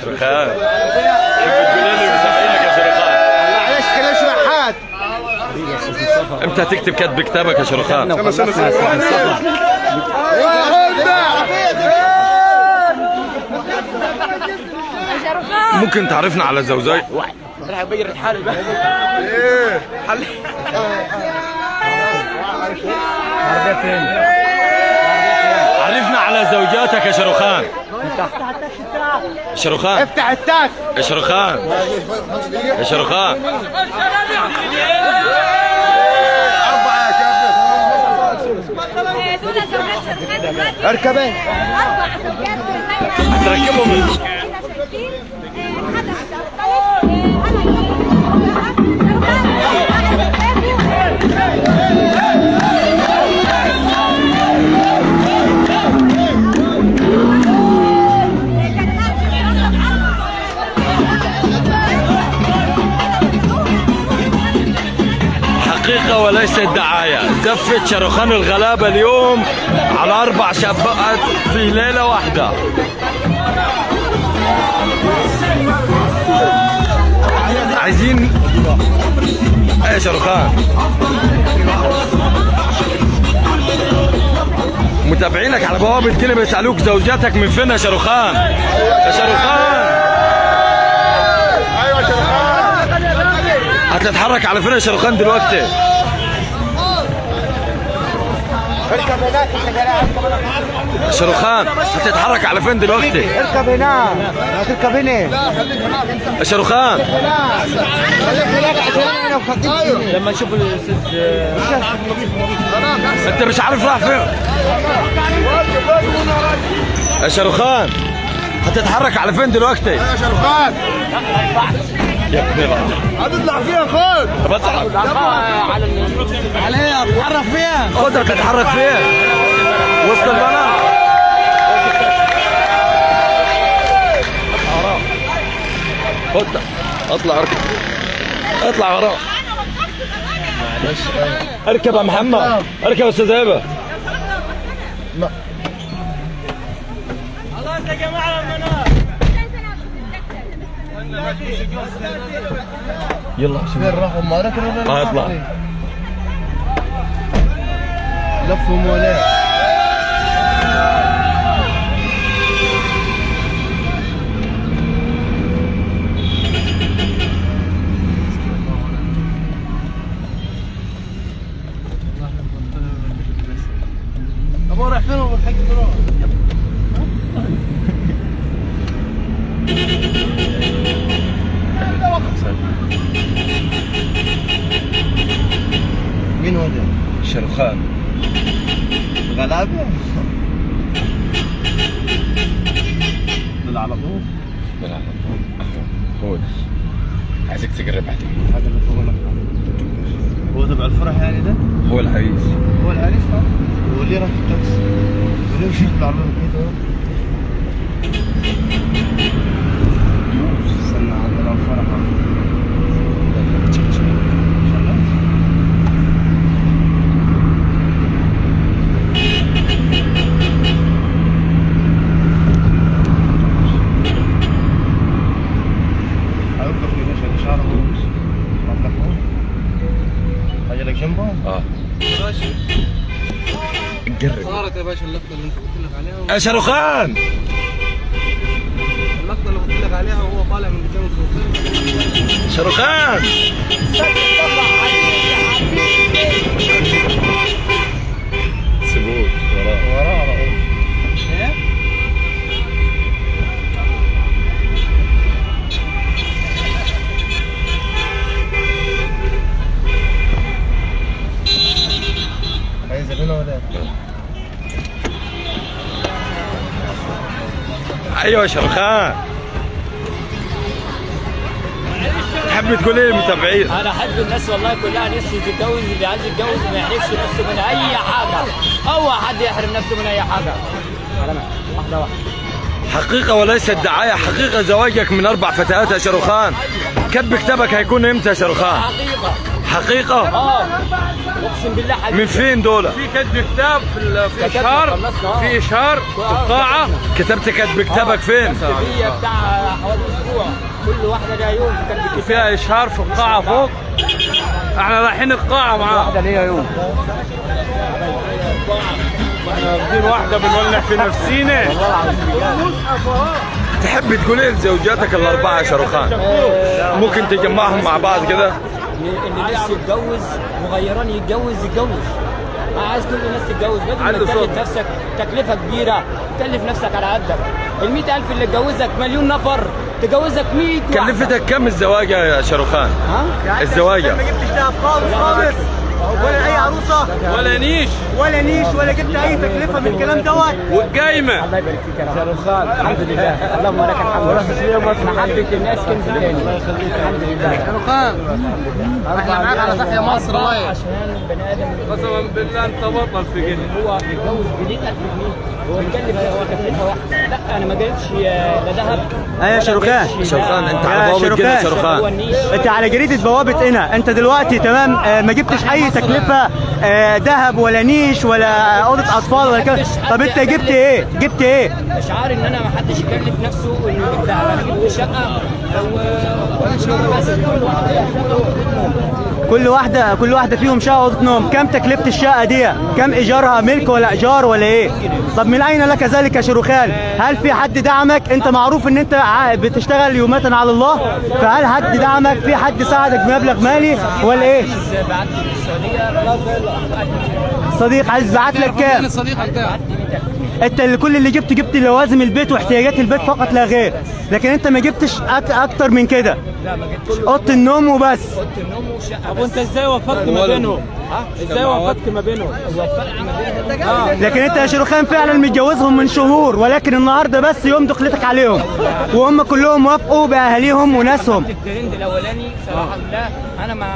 شرخان يا شرخان معلش إمتى تكتب كتب كتابك يا شرخان ممكن تعرفنا على زوجي راح يبين عرفنا على زوجاتك يا شرخان شرخان افتح التاك يا شرخان اربعه يا كابتن دول زوجات شركات أركبين. أربع زوجات هتركبهم حقيقة زفت شرخان الغلابة اليوم على أربع شبقات في ليلة واحدة. عايزين إيه يا شرخان متابعينك على بوابة كده بيسألوك زوجاتك من فين يا شرخان يا شرحات هتتحرك على فين يا شرخان دلوقتي؟ اركب شرخان هتتحرك على فين دلوقتي؟ اركب هنا هتركب هنا وخطيبتي لما نشوف الأستاذ أنت مش عارف راح فين. يا شرخان هتتحرك على فين دلوقتي؟ يا العم. هتطلع فيها خد. بتعب على ال- عليها اتحرك فيها. خدها تتحرك فين وسط البنات خدها اطلع اركب. اطلع وراه. اركب يا محمد. اركب يا أستاذ هبه يلا فين راحوا ما لك ما اطلع. لفوا مولاي. أبو رايح فين الحق بروح مين هو ده؟ شرخان غلابة دول على طول. بالعرض. هو عايزك تقرب عليه هذا اللي فوق هو تبع الفرح يعني ده؟ هو العريس هو العريس ها؟ هو اللي راح التاكس وليه شوف العربية كده. يا شرخان اللقطه اللي قلت لك عليها وهو طالع من قدام الكوفيه أيوه يا شرخان تحب تقول إيه للمتابعين أنا أحب الناس والله كلها نفسي تتجوز اللي عايز يتجوز ما يحرمش نفسه من أي حاجة. هو حد يحرم نفسه من أي حاجة. واحدة واحدة. حقيقة وليست دعاية حقيقة زواجك من أربع فتيات يا شاروخان كتب كتابك هيكون إمتى يا شاروخان حقيقة. حقيقة. آه أقسم بالله حقيقي من فين دول في كتب كتاب في إشهار. آه. في إشهار. في القاعة. كتبت كتب كتابك فين؟ هي بتاع حوالي أسبوع. كل واحدة لها يوم كانت بتكتب وفيها إشهار في القاعة فوق. إحنا رايحين القاعة معاه ليها يوم. إحنا واخدين واحدة بنولع في نفسينا. تحب تقول إيه لزوجاتك الأربعة يا شاروخان؟ ممكن تجمعهم مع بعض كده؟ اللي لسه يتجوز وغيران يتجوز يتجوز. أنا عايز كل الناس تتجوز. بدل ما تكلف. نفسك تكلفة كبيرة. تكلف نفسك على قدك. ال 100000 اللي تجوزك مليون نفر. تجوزك 100 واحدة. كلفتك كم الزواجة يا شاروخان؟ ها؟ الزواجة. جبتش دهب خالص خالص. ولا أي عروسة. ولا نيش. ولا نيش ولا جبت أي تكلفة من الكلام دوت. والقايمة. الله يبارك فيك يا رب. شاروخان الحمد لله. اللهم لك الحمد. محبة الناس كنز تاني الحمد لله. إحنا معاك على تحيا مصر. عشان بني آدم. قسما بالله أنت بطل في جنة. هو يتجوز ب 100000 جنيه. هو يتكلف هو تكلفه واحدة. لا أنا ما جايبش لا ذهب. إيه يا شاروخان. شاروخان أنت على كده يا شاروخان. شاروخان. أنت على جريدة بوابة هنا. أنت دلوقتي تمام؟ آه، ما جبتش أي تكلفة آه، ذهب ولا نيش ولا أوضة أطفال ولا كده طب أنت جبت إيه؟ جبت إيه؟ شعار إن أنا ما حدش يكلف نفسه إنه يجيب دهب أنا جبت شقة لو بس. كل واحد كل واحدة كل واحدة فيهم شقة أوضة نوم. كم تكلفة الشقة دي؟ كم إيجارها؟ ملك ولا إيجار ولا إيه؟ طب من أين لك ذلك يا شاروخان هل في حد دعمك؟ أنت معروف إن أنت بتشتغل يومات على الله. فهل حد دعمك؟ في حد ساعدك بمبلغ مالي ولا إيه؟ صديق عايز بعت لك كام؟ أنت اللي كل اللي جبته جبت لوازم البيت واحتياجات البيت فقط لا غير. لكن أنت ما جبتش أكتر من كده. لا ما جبتش أوضة النوم وبس. أوضة النوم وشقه طب وانت إزاي وفقت ما بينهم؟ إزاي وفقت ما بينهم؟ وفرق ما بينهم لكن أنت يا شاروخان فعلا متجوزهم من شهور ولكن النهارده بس يوم دخلتك عليهم. وهم كلهم وافقوا بأهاليهم وناسهم. الترند الأولاني صراحة بالله أنا ما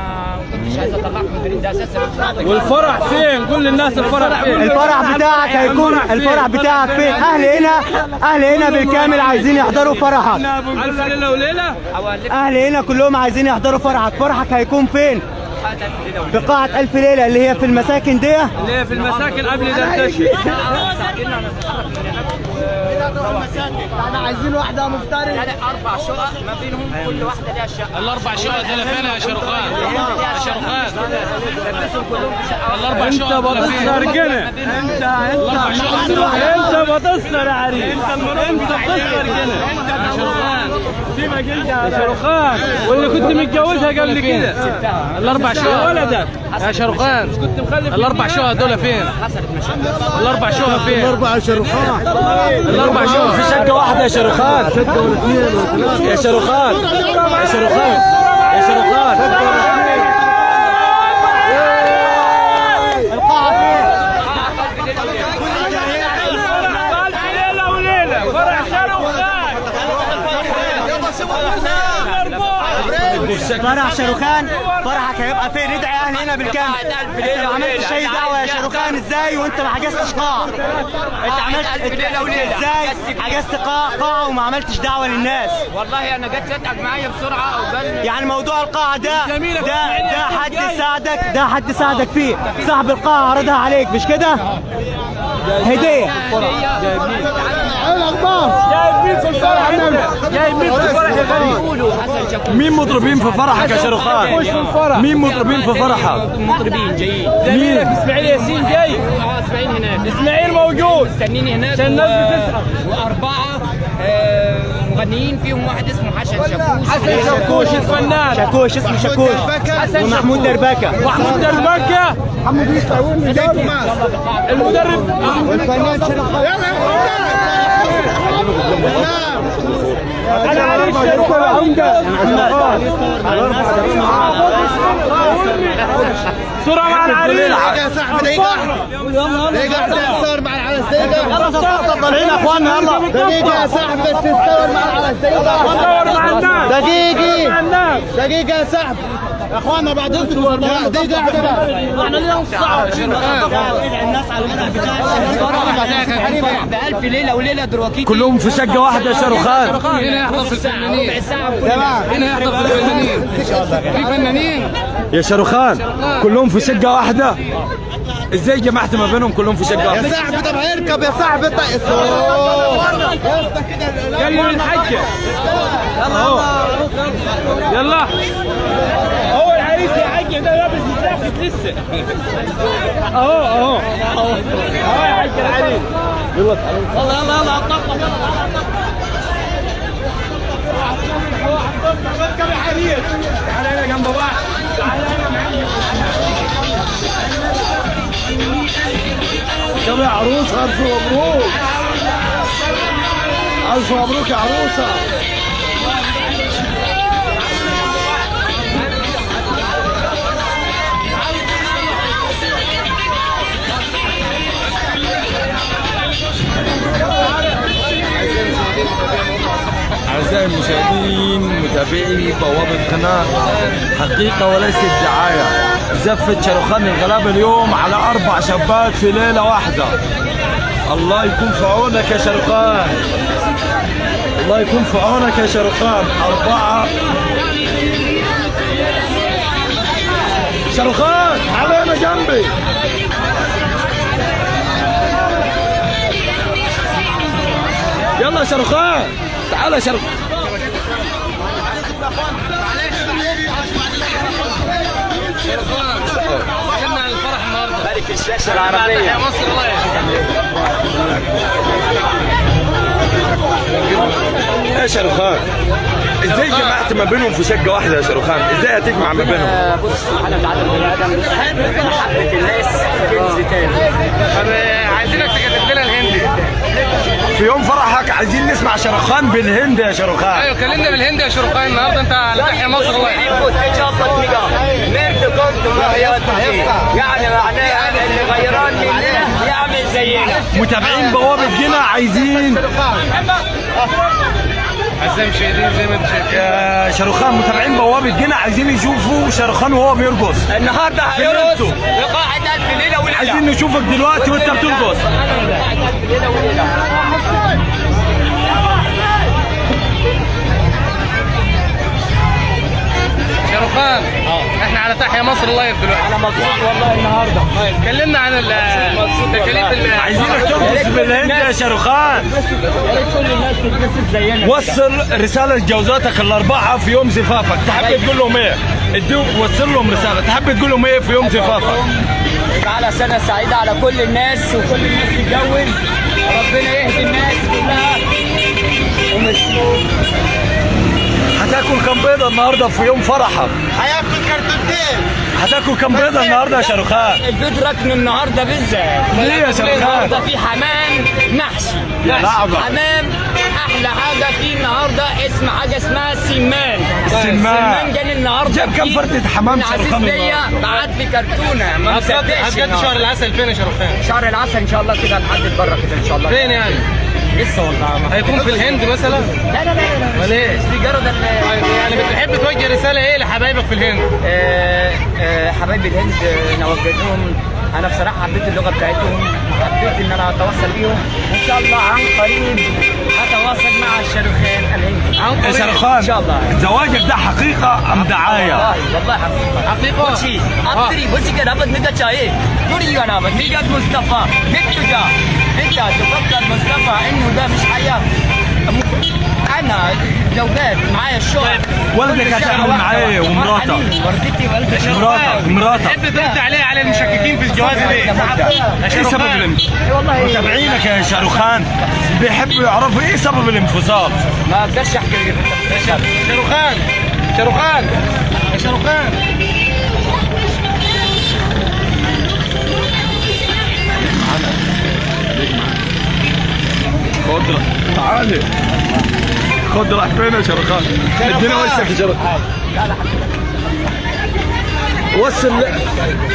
كنتش عايز اطلعك من الترند ده أساسا. والفرح فين؟ قول للناس الفرح فين؟ الفرح بتاعك هيكون الفرح بتاعك فين؟ أهل هنا أهل هنا بالكامل عايزين يحضروا فرحك. ألف ليلة وليلة؟ حوالي هنا كلهم عايزين يحضروا فرحك فرحك هيكون فين؟ في قاعة ألف ليلة اللي هي في المساكن دي. اللي هي في المساكن قبل دردشة إحنا عايزين واحدة مفترض. لا أربع شقق ما بينهم كل واحدة لها شقة. الأربع شقق دول فين يا شاروخان؟ يا شقة. الأربع واحدة. شقق الأربع شقق دول فين؟ أنت بتصدر يا عريس أنت بتصدر كده يا شاروخان يا شاروخان. واللي كنت متجوزها قبل كده؟ الأربع شقق ولدك يا شاروخان. كنت مخلف الأربع شقق دول فين؟ الأربع شقق فين؟ أربع شاروخان. الأربع شقق في شقة واحدة يا شاروخان. يا شاروخان. يا شاروخان. يا شاروخان ليلة وليلة فرح شاروخان فرح شاروخان فرحك هيبقى فين ندعي أهل هنا بالكامل انت ما عملتش اي دعوه يا شاروخان إزاي وانت ما حجزتش قاعه انت عملت إزاي حجزت قاعه قاعه وما عملتش دعوه للناس والله أنا جت تتعب معايا بسرعة وقال يعني موضوع القاعه ده ده ده حد ساعدك ده حد ساعدك فيه صاحب القاعه عرضها عليك مش كده هديه مين في الفرح؟ جايب مين في الفرح يا غالي؟ يقولوا حسن شاكوش مين مطربين في فرحك يا شاروخان؟ مين مطربين في فرحك؟ مطربين جايين. زميلك إسماعيل ياسين جاي. آه إسماعيل هناك. إسماعيل موجود. مستنيني هناك. عشان الناس بتسأل. وأربعة آه، مغنيين. فيهم واحد اسمه حسن شاكوش. حسن شاكوش الفنان. شاكوش. اسمه شاكوش. ومحمود دربكة. محمود دربكة. المدرب. أنا يا صاحبي مع العرس دقيقة يلا طالعين يا صاحبي دقيقة يا صاحبي. يا اخوانا بعد اذنكم والله دي قاعدة بقى إحنا لينا نص ساعه بألف ليلة وليلة دروكيتي كلهم في شقه واحدة شاروخان هنا هنا يحضر في الفنانين في فنانين يا شاروخان كلهم في شقه واحدة إزاي جمعت ما بينهم كلهم في شقه واحدة صاحبي طب هيركب يا صاحبي طيب. قال لي من حجه يلا. هو العريس يا حجه ده لابس الجاكيت لسه. اهو اهو. اهو يا حجه العريس يلا يلا يلا يلا. يا عروس ألف مبروك. ألف مبروك يا عروسة. أعزائي المشاهدين متابعي بوابة قناة حقيقة وليست دعاية. زفت شاروخان الغلابة اليوم على أربع شابات في ليلة واحدة. الله يكون في عونك يا شاروخان الله يكون في عونك يا شاروخان أربعة. شاروخان تعال هنا جنبي. يلا شاروخان تعال يا شاروخان ملك الشاشة العربية. يا الله شاروخان إزاي جمعت ما بينهم في شقة واحدة يا شاروخان؟ إزاي هتجمع ما بينهم؟ بص سبحانه وتعالى البني آدم. محبة الناس كنز تاني طب عايزينك تكتب لنا الهندي. في يوم فرحك عايزين نسمع شاروخان بالهند يا شاروخان. أيوه كلمنا بالهندي يا شرقاي النهارده أنت على تحيا مصر. الله يعني معناها اللي غيران مننا يعمل زينا. متابعين بوابة جنة عايزين. اعزائي المشاهدين زي ما يا شاروخان متابعين بوابة جنة عايزين يشوفوا شاروخان وهو بيرقص. النهارده هيرقص. لقاعة ألف ليلة وليلة. عايزين نشوفك دلوقتي وانت بترقص. وليلة شاروخان إحنا على تحيا مصر لايف دلوقتي أنا مبسوط والله النهارده. طيب. كلمنا عن ال- تكاليف ال- عايزينك ترقص بالهند يا شاروخان يا ريت كل الناس تتبسط زينا. وصل رسالة لجوزاتك الأربعة في يوم زفافك. تحب تقول لهم إيه؟ اديهم وصل لهم رسالة. تحب تقول لهم إيه في يوم زفافك؟ على سنة سعيدة على كل الناس وكل الناس تتجوز ربنا يهدي الناس كلها. وميرسي. هتاكل كم بيضة النهاردة في يوم فرحك؟ هياكل كرتونتين هتاكل كم بيضة النهاردة يا شاروخان؟ البيض ركن النهارده بالذات ليه يا شاروخان؟ النهارده في حمام محشي. حمام أحلى حاجة فيه النهارده اسم حاجة اسمها سمان السمان. جاني النهارده جاب كام فردة حمام شاروخان ليا النهاردة؟ بعت لي كرتونة ما مصدقش النهاردة. شهر العسل فين يا شاروخان شهر العسل إن شاء الله كده هنحدد بره كده إن شاء الله فين يعني لسه والله هيكون في الهند مثلا؟ لا لا لا لا امال إيه؟ ال- طيب يعني بتحب توجه رسالة إيه لحبايبك في الهند؟ آه، آه، حبايبي الهند آه، أنا وجهتهم أنا بصراحة حبيت اللغة بتاعتهم. حبيت إن أنا أتواصل بيهم. وان شاء الله عن قريب هتواصل مع الشاروخان الهندي عن قريب. شاروخان إن شاء الله. زواجك ده حقيقة أم دعاية؟ والله والله حقيقة. حقيقه بصي ابتري كده أبد نجا شاي دوري أنا نجا مصطفى. نتجا انت تفكر مصطفى إنه ده مش حياة. أنا زوجات معايا الشغل والدك كل هتعمل؟ واحدة. ومراتك؟ والدتي مراتك مراتك تحب ترد عليه على المشككين في الجواز ليه؟ يا إيه سبب شاروخان الانفصال؟ إيه متابعينك يا شاروخان. بيحبوا يعرفوا إيه سبب الانفصال؟ ما أقدرش أحكي يا شا- شاروخان. شاروخان. يا شاروخان. خد تعالي. خد راح فين يا شاروخان؟ ادينا وشك يا شاروخان وصل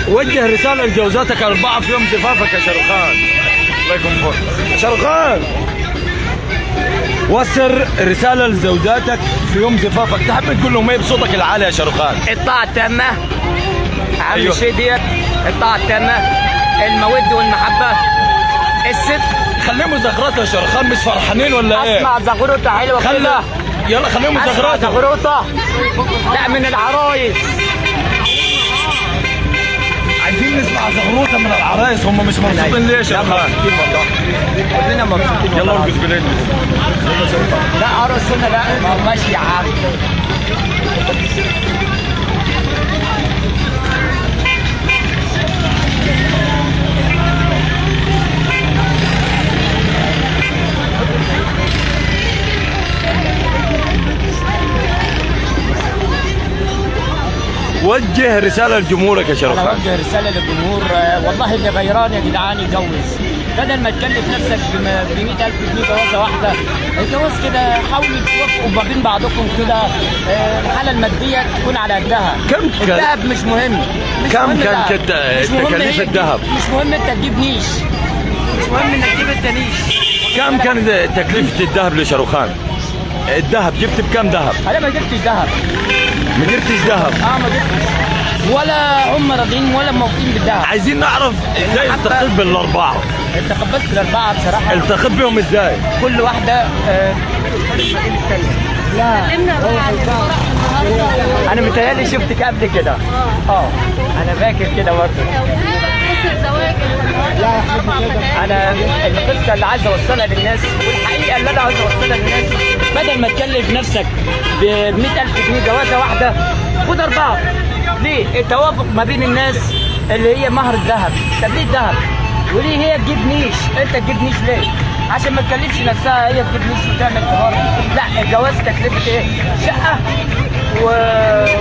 وجه رسالة لجوزاتك أربعة في يوم زفافك يا شاروخان الله يكون فوق وصل رسالة لزوجاتك في يوم زفافك. تحب تقول لهم إيه بصوتك العالي يا شاروخان الطاعة التامة أهم أيوة. شيء ديت الطاعة التامة المودة والمحبة. الست. خليهم زغرات يا شاروخان مش فرحانين ولا إيه؟ أسمع زغروطة حلوة خلي كده يلا خليهم أسمع زغرات زغروطة. لا من العرايس. عايزين نسمع زغروطة من العرايس. هم مش مبسوطين ليه يا شاروخان؟ كلنا مبسوطين يلا. ارقص بليل لا ارقص هنا لا ماشي يا عم. وجه رسالة لجمهورك يا أنا شاروخان اوجه رسالة للجمهور والله اللي غيران يا جدعان يجوز بدل ما تكلف نفسك ب 100000 جنيه جوازة واحدة الجواز كده حاولوا توافقوا ما بين بعضكم كده آه، الحالة المادية تكون على قدها. كم كان- الذهب مش مهم. مش كم مهم كان تكاليف إيه؟ الذهب؟ مش مهم انت تجيب نيش. مش مهم إنك تجيب انت نيش كم كان تكلفة الذهب لشاروخان؟ الذهب جبت بكم ذهب؟ أنا ما جبتش ذهب. ما جبتش ذهب. آه ما جبتش. ولا هم راضيين ولا موافقين بالذهب. عايزين نعرف إزاي التقيت بالأربعة. انت قبلت الاربعه بصراحة. التقيت بهم إزاي؟ كل واحدة آه، لا. أنا متهيألي شفتك قبل كده. آه. أنا فاكر كده برضه. أنا القصة اللي عايز أوصلها للناس والحقيقة اللي أنا عايز أوصلها للناس بدل ما تكلف نفسك ب 100000 جنيه جوازة واحدة خد أربعة ليه؟ التوافق ما بين الناس اللي هي مهر الذهب طب ليه الذهب؟ وليه هي تجيب نيش؟ انت تجيب نيش ليه؟ عشان ما تكلفش نفسها هي تجيب نيش وتعمل حوار لا الجواز تكلفة إيه؟ شقة و...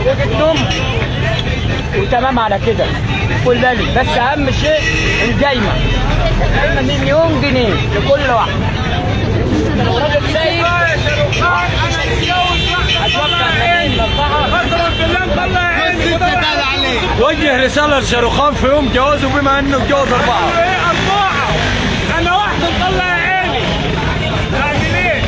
وجبت وتمام على كده كل بالي بس أهم شيء الجايمة الجايمة مليون جنيه لكل واحد لو راجل سايب أتوقع ان الاربعه وجه رسالة لشاروخان في يوم جوازه بما أنه اتجوز أربعة. أنا واحدة مطلع عيني. راجلين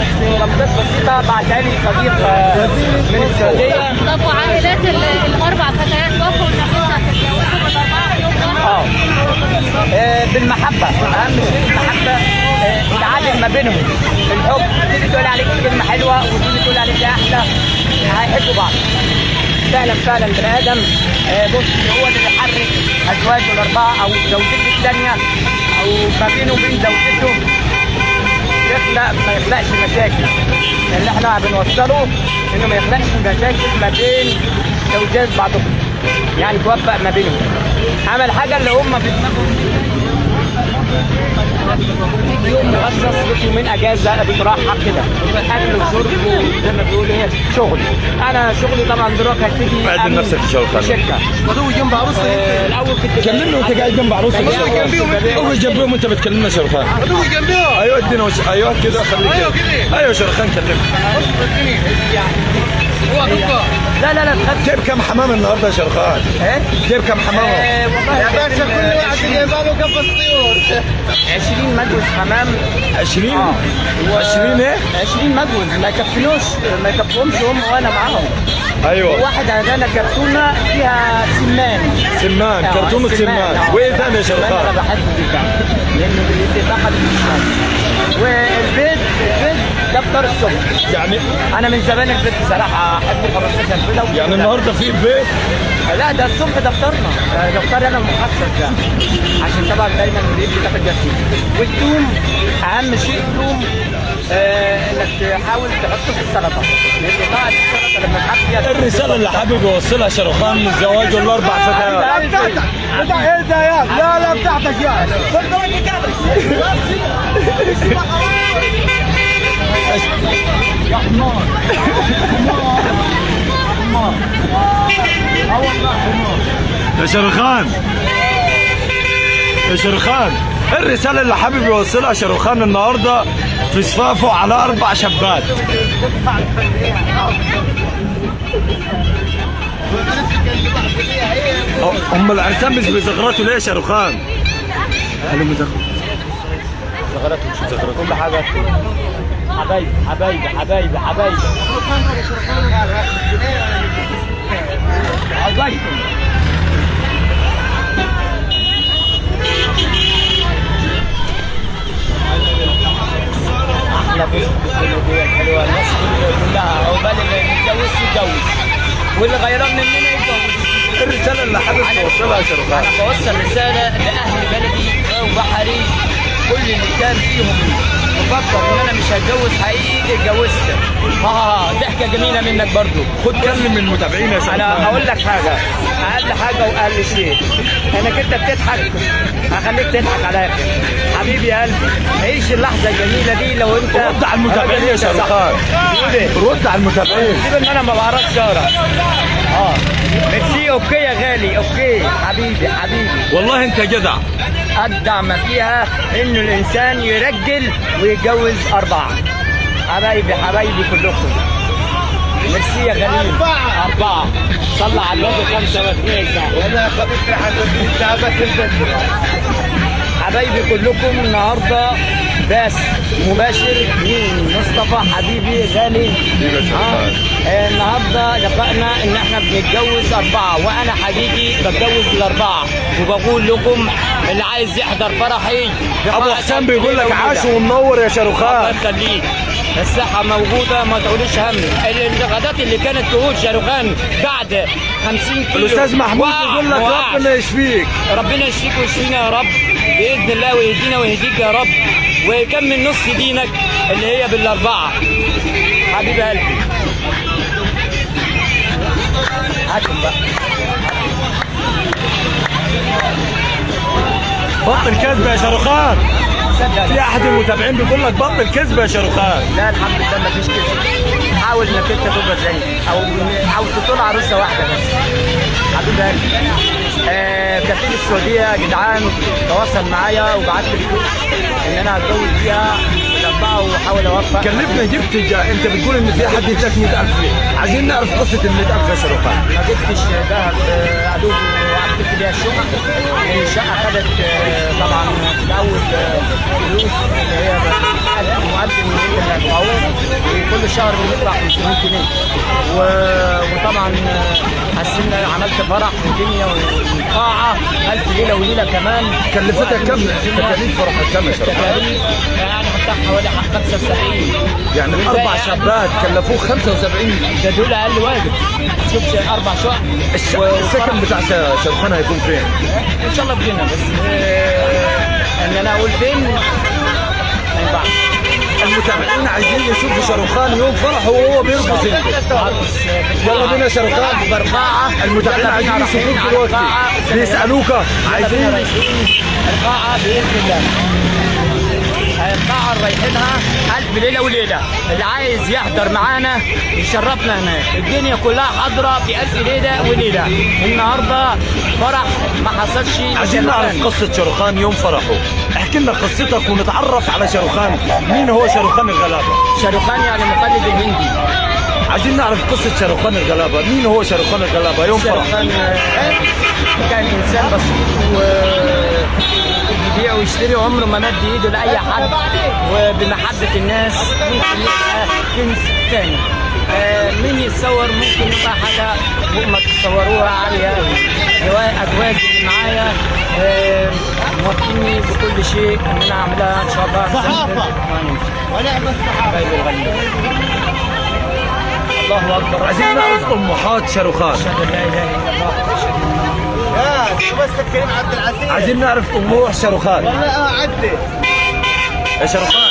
بس رمضات بسيطه بعتها لي صديق من السعوديه طب وعائلات ال- الاربع فتيات وافقوا انك انت تتجوزوا بالاربعه في يوم واحد آه، بالمحبة. أهم شيء المحبة آه، العدل ما بينهم. الحب تيجي تقول عليك كلمة حلوة وتيجي تقول عليك يا أحلى هيحبوا بعض. فعلا فعلا البني آدم آه، بص هو اللي بيحرك أزواجه الأربعة أو زوجته الثانية أو ما بينه وبين زوجته. يخلق ما يخلقش مشاكل. اللي إحنا بنوصله إنه ما يخلقش مشاكل ما بين زوجات بعضهم. يعني توفق ما بينهم. عمل حاجة اللي هم في يوم مخصص لك يومين اجازه بتراحه كده اكل وشرب وزي ما بيقولوا إيه شغل. أنا شغلي طبعا دلوقتي هبتدي بعد نفسك في شغل شركة. بدوي جنب عروسة آه، الأول كنت كلمني وأنت قاعد جنب عروسك يا شاروخان اقعد جنبهم وانت بتكلمنا شاروخان بدوي جنبها أيوه ادينا وش... أيوه كده خليك كده. أيوه شاروخان كلمني هو دكتور لا لا لا تخافش جايب كم حمام النهارده يا شاروخان؟ إيه؟ جايب كم حمام؟ آه، والله يا باشا كل واحد جايبه له قفص طيور 20 مجوز حمام. 20 آه. 20 إيه؟ 20 مجوز ما يكفينوش ما يكفيهمش هم وأنا معاهم. أيوه. واحد هدانا كرتونة فيها سمان. سمان آه، كرتونة سمان. آه. وايه ثاني يا السمان أنا شاروخان؟ بحبه جدا لأنه السمان والبيض البيض ده فطار الصبح. يعني؟ أنا من زمان البيض بصراحة أحب 15 بيضه وكده. يعني النهارده في بيت؟ لا ده الصبح ده فطار أنا المخصص ده. عشان طبعا دايما البيت بتاخد جسمي والثوم أهم شيء الثوم آه إنك تحاول تحطه في السلطة. لأن طبعا السلطة لما تحط فيها الرسالة اللي حابب يوصلها شاروخان من زواجه الأربع فتيات. بتاع إيه ده يا؟ لا لا بتاعتك يا. يا شاروخان. يا شاروخان. الرسالة اللي حابب يوصلها شاروخان النهاردة في صفافه على أربع شابات هم العرسان مش بيزغرطوا ليه يا شاروخان؟ قالوا مزغرط زغرات كل حاجة. حبايبي حبايبي حبايبي حبايبي أحلى بص حلوة الناس كلها عقبال اللي يتجوز يتجوز واللي غيران مننا يتجوز الرساله اللي حابب توصلها يا شرفان أنا بوصل رساله لاهل بلدي وبحري كل اللي كان فيهم مفكر ان أنا مش هتجوز حقيقي اتجوزت ها ضحكه جميله منك برضو خد كلم المتابعين يا أنا هقول لك حاجة أقل حاجة واقل شيء انك انت بتضحك هخليك تضحك الآخر حبيبي يا قلبي عيش اللحظة الجميلة دي لو انت رد على المتابعين يا شرفان رد على المتابعين. سيب ان أنا ما بعرفش اقرا آه. merci okay يا غالي okay. حبيبي حبيبي. والله انت جدع. أجدع ما فيها إنه الإنسان يرجل ويتجوز أربعة. حبايبي حبايبي كلكم. ميرسي يا غالي أربعة. صلى على النبي خمسة واثنين وأنا خبيت حبيبي حبايبي كلكم النهارده بس مباشر مين؟ مصطفى حبيبي غالي. آه. آه، النهارده اتفقنا إن إحنا بنتجوز أربعة وأنا حقيقي بتجوز الأربعة وبقول لكم اللي عايز يحضر فرحي. أبو حسام بيقول لك عاش ومنور يا الله شاروخان. يخليك. الصحة موجودة ما تقوليش هم. الغدات اللي كانت تقول شاروخان بعد 50 كيلو. الأستاذ محمود بيقول لك. ربنا يشفيك. ربنا يشفيك ويشفينا يا رب. بإذن الله ويهدينا ويهديك يا رب. ويكمل نص دينك اللي هي بالأربعة. حبيب قلبي. هاتهم بقى. بطل كذب يا شاروخان. في أحد المتابعين بيقول لك بطل كذب يا شاروخان لا الحمد لله ما فيش كده حاول إنك أنت تبقى زيي أو أو تطول عروسة واحدة بس. حبيب قلبي. آه كفيل السعودية يا جدعان تواصل معايا وبعت لي فلوس إن أنا هتجوز بيها. وأحاول أوفق. كلفنا جبت جا. أنت بتقول إن في حد اداك 100000 ليه عايزين نعرف قصة ال 100000 يا شاروخان ما جبتش ذهب آه، أدوب وقفلت بيها الشقه الشقه خدت آه، طبعا في الأول آه، فلوس اللي هي مقدم اللي هدفعوه وكل شهر بندفع 500 جنيه. وطبعا آه، حسنا عملت فرح ودنيا وقاعه ألف ليلة وليلة كمان. كلفتك كم؟ تكاليف فرحك كم يا تكاليف. يعني حتى حوالي 75 يعني الاربع شابات كلفوه 75 ده دول أقل واجب. شوف أربع شقق السكن بتاع شاروخان هيكون فين؟ إن شاء الله بجينا بس آه، إن أنا أقول فين؟ ما ينفعش. المتابعين عايزين يشوفوا شاروخان يوم فرحه وهو بيرقص. انت يلا بينا شاروخان. باربعه المتابعين عايزين يشوفوك دلوقتي. بيسألوك. عايزين. القاعة بإذن الله. رايحينها ألف ليلة وليلة. اللي عايز يحضر معانا يشرفنا هناك الدنيا كلها حاضرة في ألف ليلة وليلة. النهاردة فرح ما حصلش. عايزين نعرف قصة شاروخان يوم فرحه. احكي لنا قصتك ونتعرف على شاروخان. مين هو شاروخان الغلابة؟ شاروخان يعني مقلد الهندي عايزين نعرف قصة شاروخان الغلابة. مين هو شاروخان الغلابة؟ يوم فرحه شاروخان آه، كان إنسان بسيط و يبيع ويشتري عمره ما مد ايده لأي حد. وبمحبة الناس ممكن يبقى كنز تاني. آه، مين يتصور؟ ممكن يبقى حاجة ما تتصوروها عاليه جوا- أجواز اللي معايا. آه، موافقيني بكل شيء. ان أنا اعملها إن شاء الله. صحافة. ونعم الصحافه الله أكبر. عايزين نعرف طموحات شاروخان. أشهد أن لا إله إلا الله بس الكريم عبد العزيز عايزين نعرف طموح شاروخان لا عدي يا شاروخان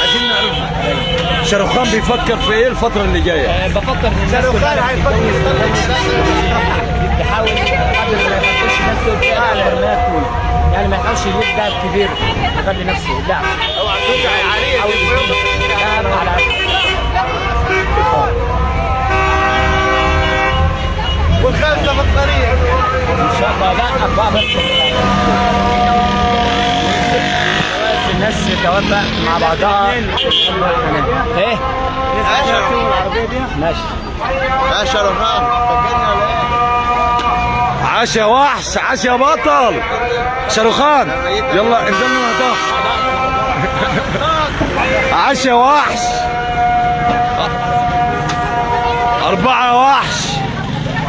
عايزين نعرف شاروخان بيفكر في إيه الفترة اللي جاية آه، بفكر الناس شاروخان هيفكر يحاول قدر ما يحطش نفسه في اعلى ما يكون يعني ما يحاولش يجيب دهب كبير يخلي نفسه لا اوعى عليه دهب على والخمسه في الطريق. إن شاء الله. لا بس. الناس توافق مع بعضها. إيه؟ ماشي. يا شرفان فكرني ولا إيه؟ عاش يا وحش عاش يا بطل شاروخان يلا انزلنا نهداه عشا وحش أربعة وحش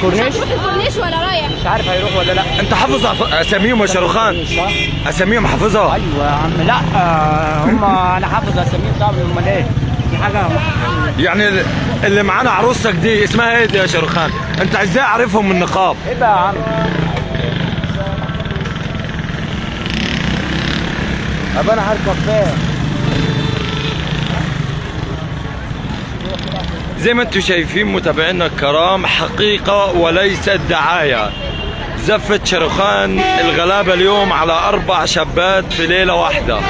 كورنيش الكورنيش ولا رايح؟ مش عارف هيروح ولا لا. انت حافظ أساميهم يا شاروخان. أساميهم حافظها. أيوه يا عم. لا آه، هم أنا حافظ أساميهم طبعا امال إيه دي حاجة يعني ال- اللي معانا عروستك دي اسمها إيه دي يا شاروخان؟ انت إزاي عارفهم من النقاب؟ إيه بقى يا عم؟ طب أنا هركب فين زي ما أنتم شايفين متابعينا الكرام حقيقة وليست دعاية. زفت شاروخان الغلابة اليوم على أربع شابات في ليلة واحدة.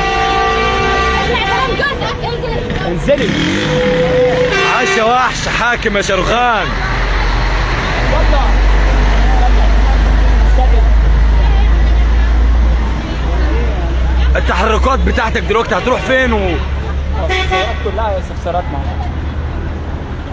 انزلي. عاش وحش حاكم يا شاروخان. التحركات بتاعتك دلوقتي هتروح فين و... كلها استفسارات معايا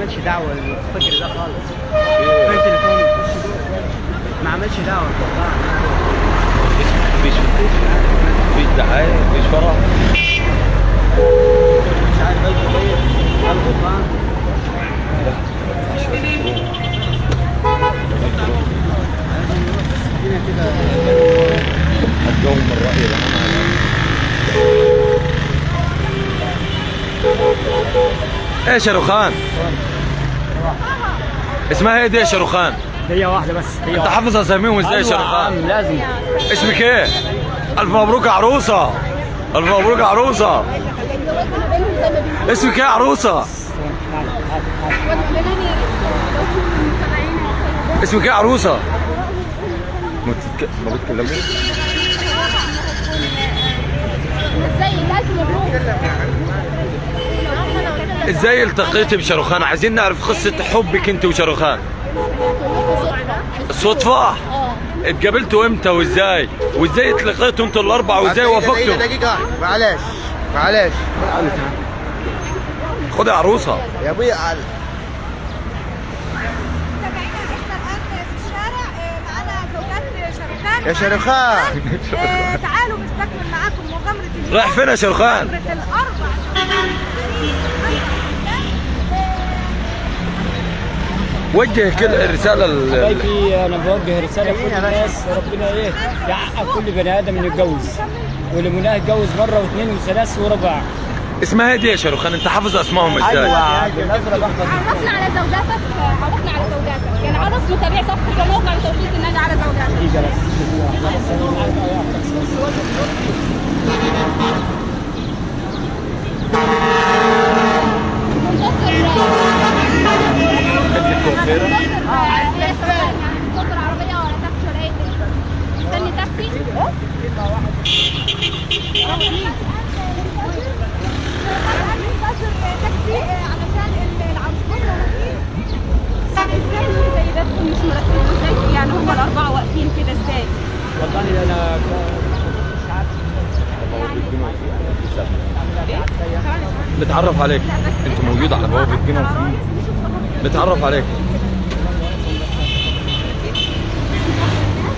عملش دعوة الفكر ده خالص. فين تليفوني ما عملش دعوة. والله. فيش فيش دعاية فيش فرح. مش عارف إيه قلبه فاهم هتجاوب من الرأي إيه شاروخان اسمها إيه دي يا شاروخان؟ هي واحدة بس هي انت حافظ أساميهم إزاي يا أيوة شاروخان؟ لازم. اسمك إيه؟ ألف مبروك يا عروسة. ألف مبروك يا عروسة. اسمك إيه يا عروسة؟ اسمك إيه يا عروسة؟ ما بتتك- ما بتكلموش إزاي؟ الف مبروك إزاي التقيتي بشاروخان؟ عايزين نعرف قصة حبك انت وشاروخان. الصدفه آه. اتقابلتوا إمتى وازاي؟ وازاي اتلقيتوا أنتوا الاربعة وازاي دقيقة وافقتوا؟ دقيقة معلش معلش. خد يا عروسة. يا أبوي على- يا شرخان تعالوا نستكمل معاكم مغامرة اليوم. رايح فين يا شاروخان؟ مغامرة الأربع وجه كل الرساله ال- حبايبي أنا بوجه رسالة لكل الناس. ربنا إيه يحقق كل بني آدم إنه يتجوز. واللي مناه يتجوز مرة واثنين وثلاث وربع. اسمها إيه دي يا شاروخان انت حافظ أسمائهم إزاي؟ بالازرق الاحمر عرفنا على زوجاتك عرفنا على زوجاتك. يعني عرف متابعي صفحة الموقع لتوفيق النادي على زوجاتك. دي جلس منتظر عربية ولا تاكسي ولا اي مستني تاكسي علشان العروسين إزاي زي ده مش مرتبين إزاي يعني هم الأربعة واقفين كده إزاي والله أنا مش عارف نتعرف عليك. انت موجود على بوابة الجنة نتعرف عليك.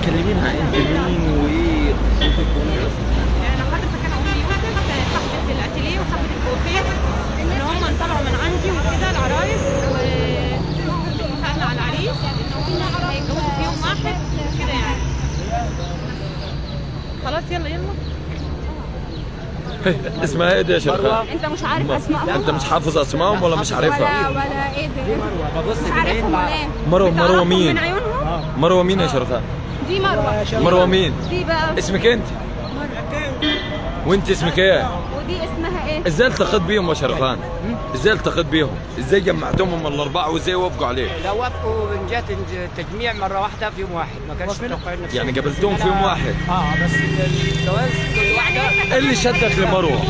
كلمينا انت مين وإيه؟ أنا حضرتك أنا ام يوسف صاحبة الأتيلية وصاحبة الكوافير إن هم انطلعوا من عندي وكده العرايس واتفقنا على العريس. ان هم هيتجوزوا في يوم واحد كده يعني. خلاص يلا يلا. اسمها إيه دي يا شرخان؟ انت مش عارف اسمائهم انت مش حافظ اسمائهم ولا مش عارفها؟ ولا ولا إيه ده مش عارفهم ولا إيه مروه مروة مين؟ من عيونهم مروة مين يا شرخان؟ دي مروة مروة مين؟ دي بقى اسمك انت؟ وانت اسمك إيه؟ ودي اسمها إيه إزاي التقيت بيهم يا شرخان؟ إزاي التقيت بيهم؟ إزاي جمعتهم من الأربعة وازاي وافقوا عليك؟ لو وافقوا من جهة التجميع مرة واحدة في يوم واحد ما كانش نفسهم. يعني قابلتهم في يوم واحد آه بس الجواز كل واحدة إيه اللي شدك لمروة؟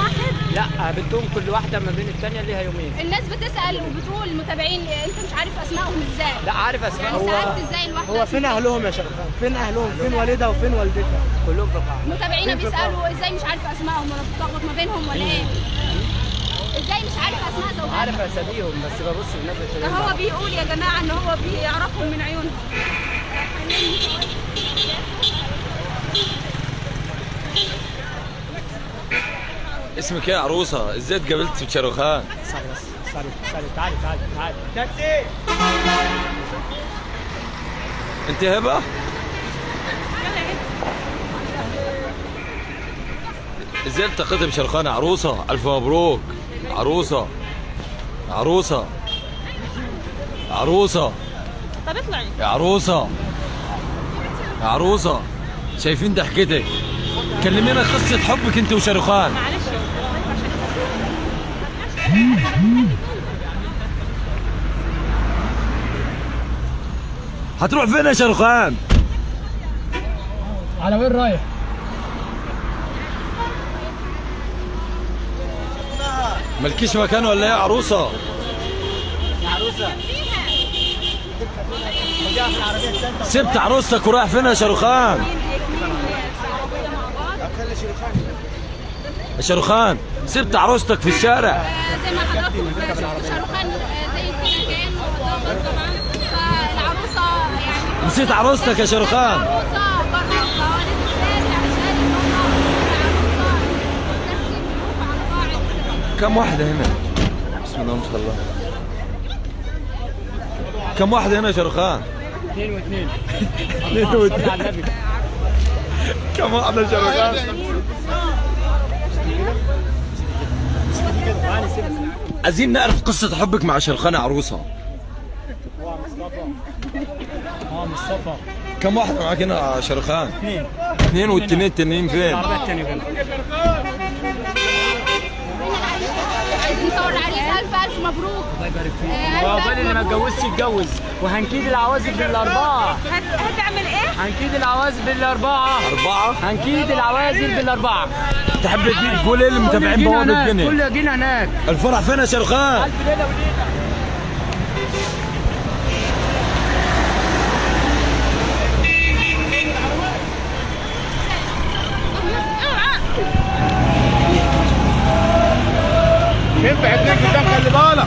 لا بدهم كل واحدة ما بين الثانية ليها يومين. الناس بتسأل وبتقول المتابعين انت مش عارف أسمائهم إزاي. لا عارف أسماء. يعني هو سألت إزاي الواحدة هو فين أهلهم يا شرخان فين أهلهم؟ فين والدها وفين والدتها؟ كلهم في القاعه متابعينا بيسألوا إزاي مش عارف أسمائهم ولا بتلخبط ما بينهم ولا إيه؟ إزاي مش عارف أسماء زوجاتهم عارف أساميهم بس ببص التانيين هو بيقول يا جماعة إن هو بيعرفهم من عيونهم. اسمك إيه يا عروسة؟ إزاي اتقابلت في شاروخان؟ sorry بس sorry سوري تعالي تعالي تعالي تاكسي! أنت هبة؟ إزاي التقيت بشرخان يا عروسة؟ ألف مبروك. عروسة. عروسة. عروسة. طب اطلعي يا عروسة. شايفين ضحكتك؟ كلمينا قصة حبك أنت وشاروخان معلش هتروح فين يا شاروخان؟ على وين رايح؟ مالكيش مكان ولا إيه يا عروسة؟ سبت عروستك ورايح فين يا شاروخان؟ يا شاروخان سبت عروستك في الشارع. زي ما حضراتكم شفتوا شاروخان آه، زي كده كان طبعا فالعروسة يعني نسيت عروستك يا شاروخان. العروسه قاعد كم واحدة هنا؟ بسم الله ما شاء الله. كم واحدة هنا يا شاروخان؟ اثنين واثنين. اثنين واثنين. كم واحدة يا شاروخان؟ عايزين نعرف قصة حبك مع شاروخان يا عروسة آه مصطفى كم واحدة معاك هنا يا شاروخان؟ اثنين اثنين والتنين التنين فين؟ الف مبروك الله يبارك فيك وعقبال اللي ما اتجوزش يتجوز وهنكيد العوازل بالأربعة هتعمل إيه؟ هنكيد العوازل بالأربعة. أربعة؟ هنكيد العوازل بالأربعة. تحب تقول إيه للمتابعين بوابة الجنة؟ كل جينا هناك. الفرح فين يا شاروخان؟ ألف ليلة وليلة. ينفع اتنين قدام خلي بالك؟